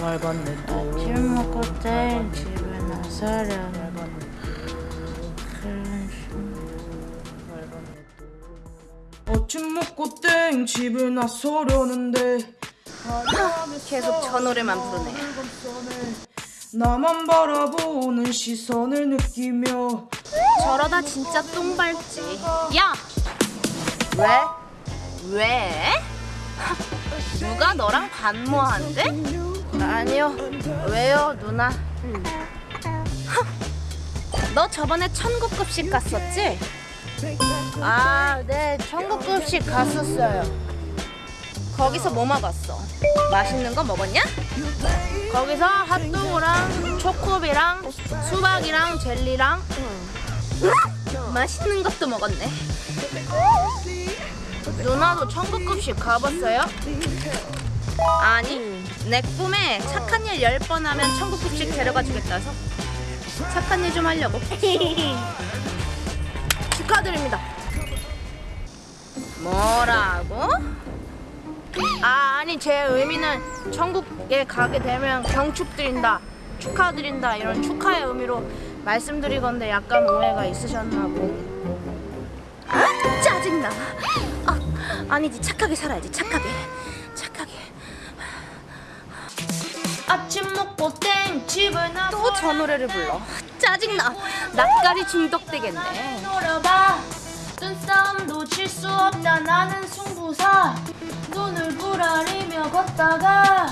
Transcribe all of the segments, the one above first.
밟았네 또술 먹고 땡 집에 나서려 아침 먹고 땡 집에 나서려는데 계속 저 노래만 부르네 나만 바라보는 시선을 느끼며 저러다 진짜 똥 밟지 야! 왜? 왜? 누가 너랑 반모한대? 아니요 왜요 누나 너 저번에 천국급식 갔었지? 아, 네, 천국급식 갔었어요. 거기서 뭐 먹었어? 맛있는 거 먹었냐? 거기서 핫도그랑 초코비랑 수박이랑 젤리랑 맛있는 것도 먹었네. 누나도 천국급식 가봤어요? 아니, 내 꿈에 착한 일열번 하면 천국 급식 데려가 주겠다 해서 착한 일 좀 하려고. 축하드립니다. 뭐라고? 아, 아니 제 의미는 천국에 가게 되면 경축 드린다, 축하드린다 이런 축하의 의미로 말씀드리건데 약간 오해가 있으셨나 보. 아, 짜증나. 아, 아니지 착하게 살아야지 착하게. 아침 먹고 땡 집을 나 또 저 노래를 불러. 짜증나 낯가리 중독되겠네. 노려봐. 눈싸움도 질수 없다. 나는 승부사. 눈을 부라리며 걷다가.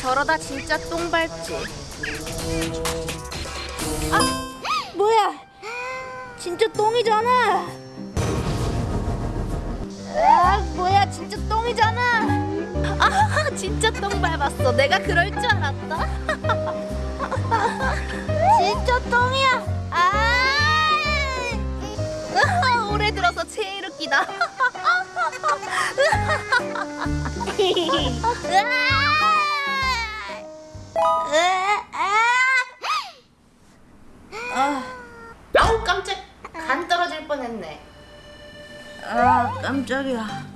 저러다 진짜 똥 밟지 똥이잖아. 아 진짜 똥 밟았어. 내가 그럴 줄 알았다. 진짜 똥이야. 아! 올해 들어서 제일 웃기다. 아우 깜짝. 간 떨어질 뻔했네. 아 깜짝이야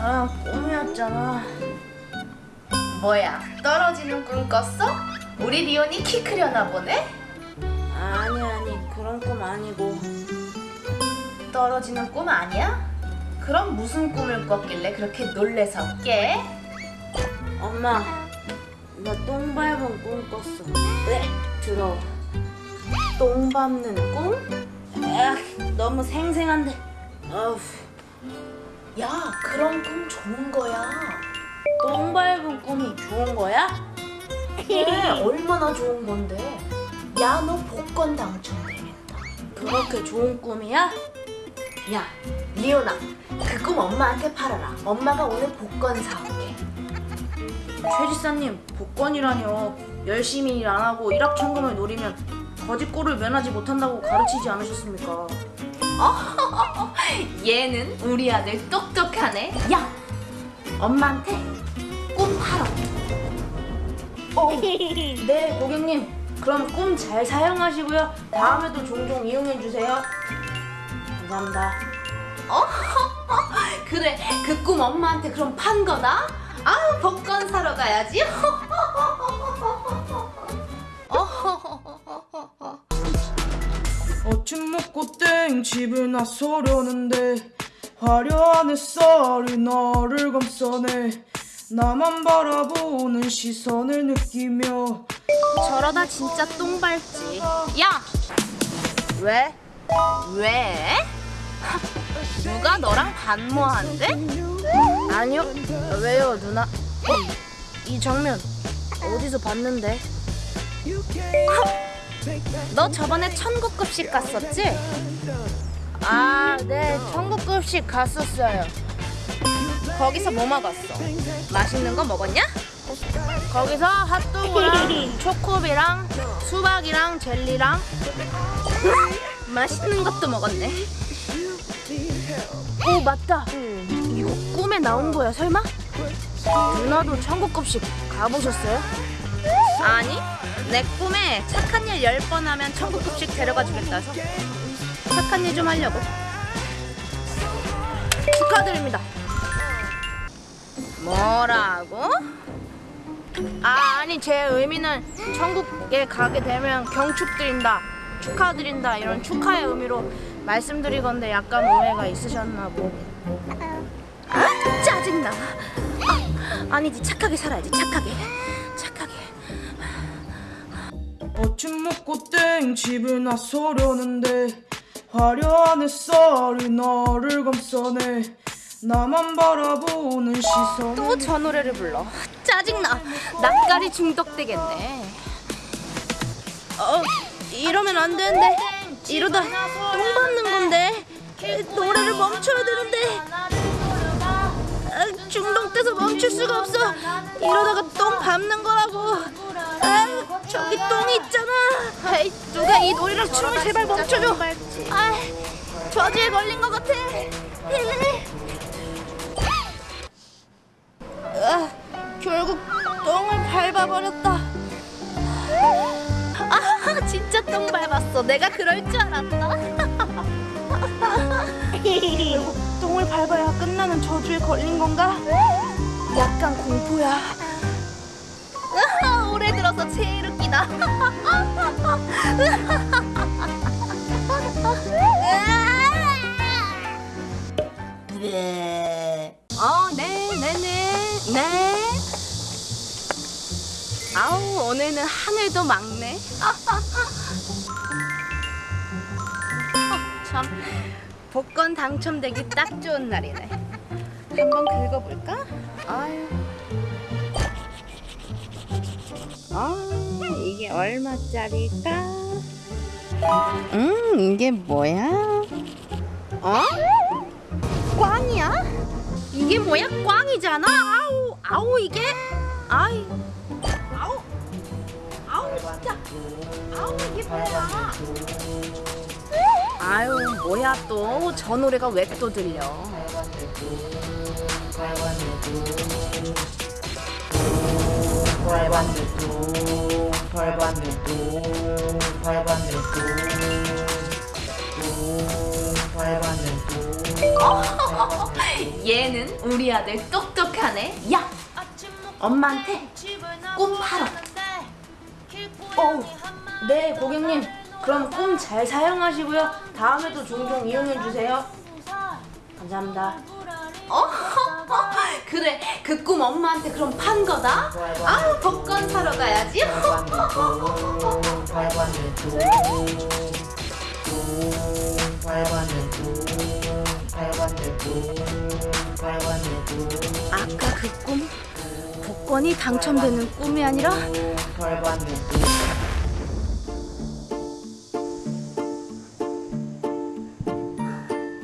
아 꿈이었잖아 뭐야 떨어지는 꿈 꿨어? 우리 리온이 키 크려나 보네? 아니 아니 그런 꿈 아니고 떨어지는 꿈 아니야? 그럼 무슨 꿈을 꿨길래 그렇게 놀래서 깨? 엄마 나 똥 밟은 꿈 꿨어 왜? 더러워 똥 밟는 꿈? 아, 너무 생생한데 어우 야 그런 꿈 좋은 거야. 똥 밟은 꿈이 좋은 거야? 그래 얼마나 좋은 건데. 야 너 복권 당첨되겠다. 그렇게 좋은 꿈이야? 야 리온아 그꿈 엄마한테 팔아라. 엄마가 오늘 복권 사올게. 최 지사님 복권이라뇨. 열심히 일 안 하고 일확천금을 노리면 거짓골을 면하지 못한다고 가르치지 않으셨습니까? 얘는 우리 아들 똑똑하네. 야 엄마한테 꿈 팔아 어, 네 고객님. 그럼 꿈 잘 사용하시고요. 다음에도 종종 이용해 주세요. 감사합니다. 그래. 그 꿈 엄마한테 그럼 판 거다? 아 복권 사러 가야지 아침 먹고 땡 집에 나서려는데 화려한 햇살이 나를 감싸네 나만 바라보는 시선을 느끼며 저러다 진짜 똥 밟지 야 왜? 왜? 누가 너랑 반모한대? 아니요 왜요 누나 이 장면 어디서 봤는데 너 저번에 천국 급식 갔었지? 아 네 천국 급식 갔었어요 거기서 뭐 먹었어? 맛있는 거 먹었냐? 거기서 핫도그랑 초코비랑 수박이랑 젤리랑 맛있는 것도 먹었네 오 맞다 이거 꿈에 나온 거야 설마? 누나도 천국 급식 가보셨어요? 아니 내 꿈에 착한 일열번 하면 천국급식 데려가 주겠다 해서 착한 일 좀 하려고 축하드립니다 뭐라고? 아 아니 제 의미는 천국에 가게 되면 경축 드린다 축하드린다 이런 축하의 의미로 말씀드리건데 약간 오해가 있으셨나 보. 아 짜증나. 아, 아니지 착하게 살아야지 착하게. 아침 먹고 땡 집에 나서려는데 화려한 햇살이 나를 감싸네 나만 바라보는 시선 또 저 노래를 불러. 짜증나. 낯가리 중독되겠네. 어, 이러면 안 되는데. 이러다 똥 밟는 건데. 노래를 멈춰야 되는데. 아, 중독돼서 멈출 수가 없어. 이러다가 똥 밟는 거라고. 아, 저기 똥이 아. 아이, 누가 이 노래랑 춤을 제발 멈춰줘. 아, 저주에 걸린 것 같아. 아, 결국 똥을 밟아버렸다. 아, 진짜 똥 밟았어. 내가 그럴 줄 알았다. 결국 똥을 밟아야 끝나는 저주에 걸린 건가? 약간 공포야. 아, 올해 들어서 제일 웃기다. 어, 네, 네, 네, 네. 아우, 오늘은 하늘도 막네. 어, 참, 복권 당첨되기 딱 좋은 날이네. 한번 긁어볼까? 아유. 이게 얼마짜리일까? 음, 이게 뭐야? 어? 꽝이야? 이게 뭐야? 꽝이잖아. 아우, 아우 이게. 아이. 아우. 아우 진짜. 아우 이게 뭐야? 아유 뭐야 또 저 노래가 왜 또 들려? 발반대도 발반대도 발반대도 발반대도 얘는 우리 아들 똑똑하네. 야, 엄마한테 꿈 팔어. 어, 네 고객님. 그럼 꿈 잘 사용하시고요. 다음에도 종종 이용해 주세요. 감사합니다. 어? 그래 그 꿈 엄마한테 그럼 판 거다? 아 복권 사러 가야지. 아까 그 꿈 복권이 당첨되는 꿈이 아니라?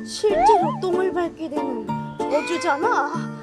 실제로 똥을 밟게 되는 저주잖아